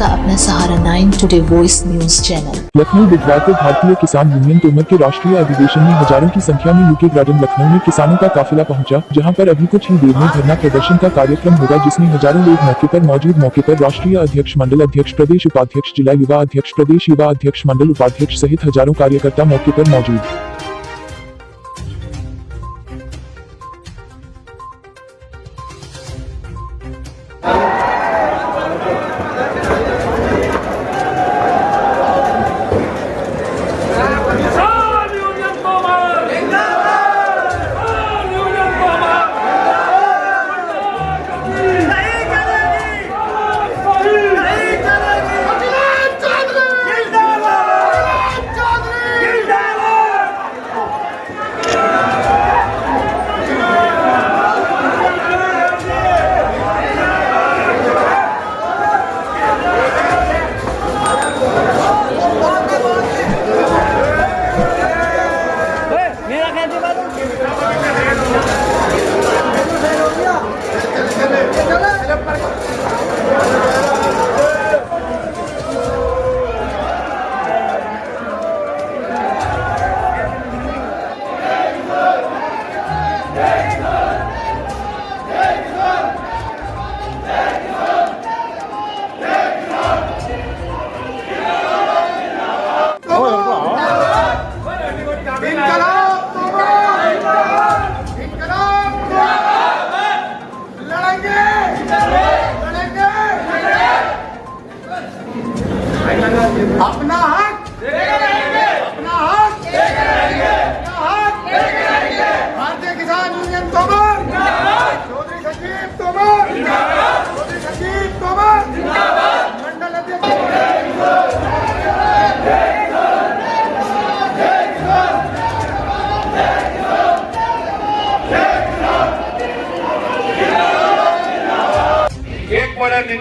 का अपना सहारा nine today voice news channel Lucknow बुधवार को भारतीय किसान यूनियन तोमर के राष्ट्रीय अधिवेशन में हज़ारों की संख्या में यूके गार्डन लखनऊ में किसानों का काफिला पहुँचा, जहाँ पर अभी कुछ ही देर में धरना प्रदर्शन का कार्यक्रम होगा, जिसमें हज़ारों लोग मौके पर मौजूद। मौके पर राष्ट्रीय अध्यक्ष मंडल अध्यक्ष प्रदेश उपाध्यक्ष, जिला युवा अध्यक्ष प्रदेश युवा अध्यक्ष मंडल उपाध्यक्ष सहित हज़ारों कार्यकर्ता मौके पर मौजूद।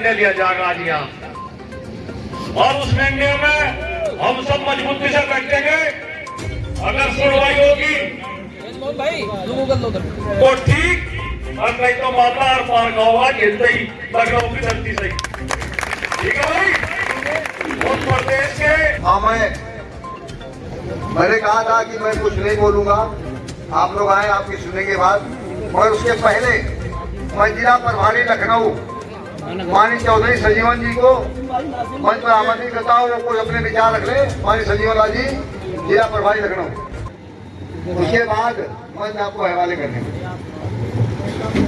निर्णय लिया जाएगा आज यहाँ और उस निर्णय में हम सब मजबूती से बैठेंगे। अगर सुनवाई होगी तो ठीक, और नहीं तो मामला और पार का होगा खेलते ही लखनऊ की धरती से ठीक है भाई? उस प्रदेश के हाँ मैं मैंने कहा था कि मैं कुछ नहीं बोलूँगा। आप लोग आए, आपकी सुनने के बाद। मगर उसके पहले मैं जिला प्रभारी लखनऊ मानी चौधरी सजीवन जी को मंच पर आमंत्रित करता हूँ, वो कोई अपने विचार रख ले। मानी संजीवन लाल जी, जिला प्रभारी लखनऊ। उसके बाद मंच आपको हवाले करने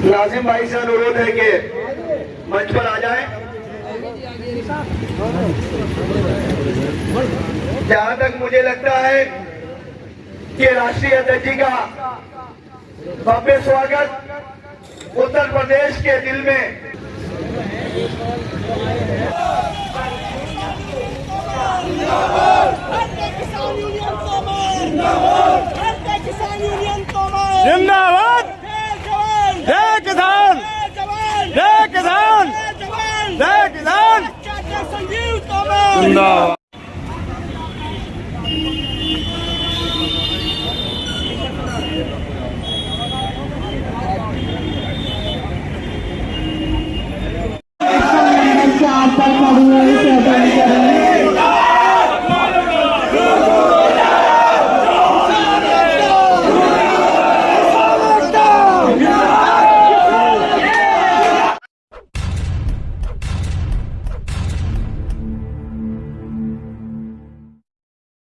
लाजिम भाई से अनुरोध है कि मंच पर आ जाए। जहाँ तक मुझे लगता है कि राष्ट्रीय अध्यक्ष जी का भव्य स्वागत उत्तर प्रदेश के दिल में जिंदाबाद जय जवान जय किसान जय जवान जय किसान जय जवान जय किसान चाचा संजीव तोमर जिंदाबाद